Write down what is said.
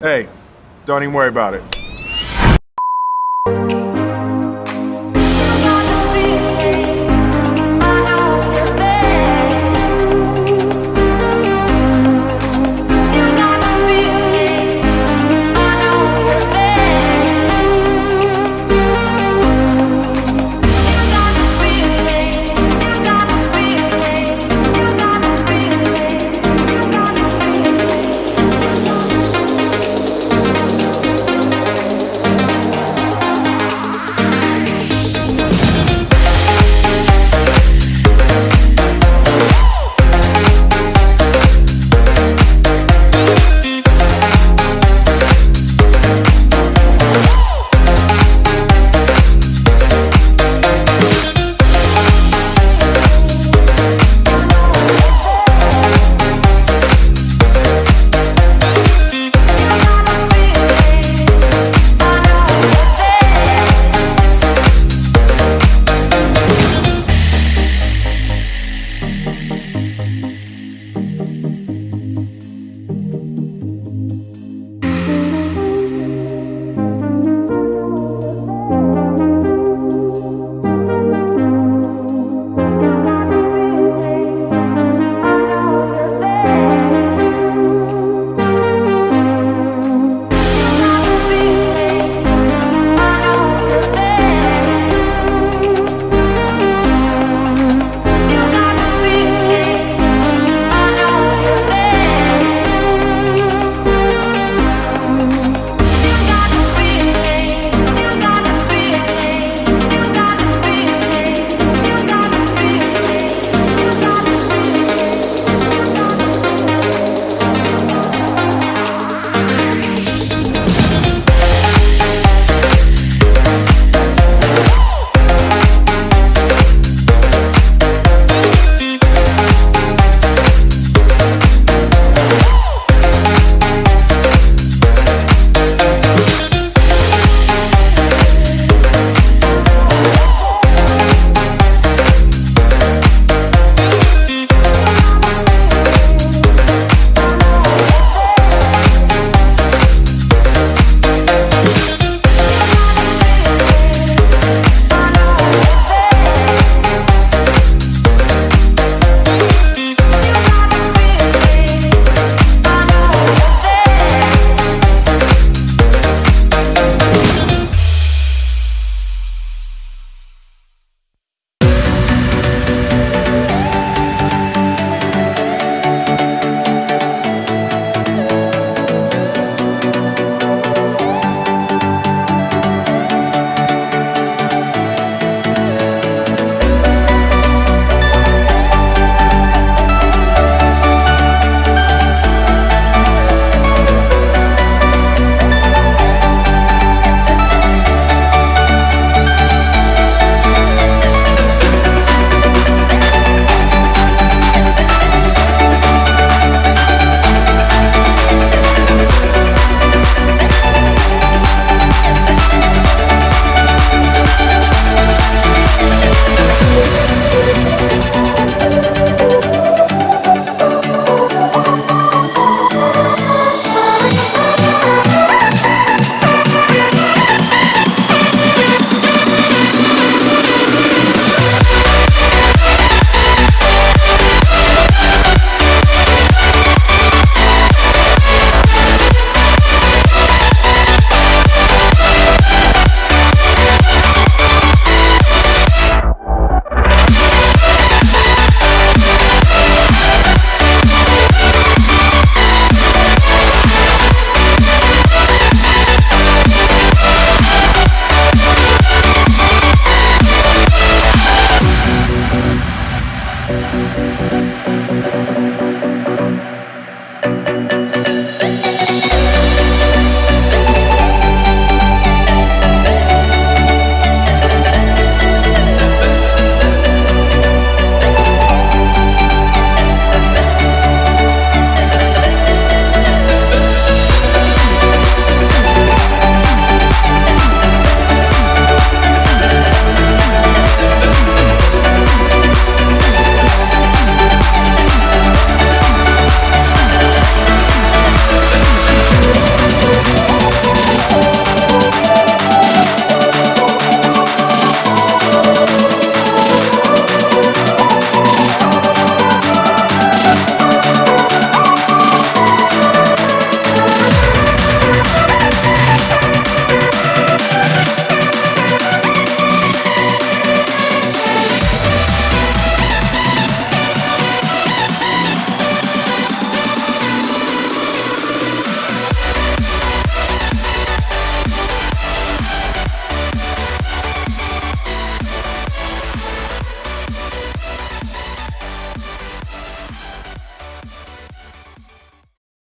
Hey, don't even worry about it.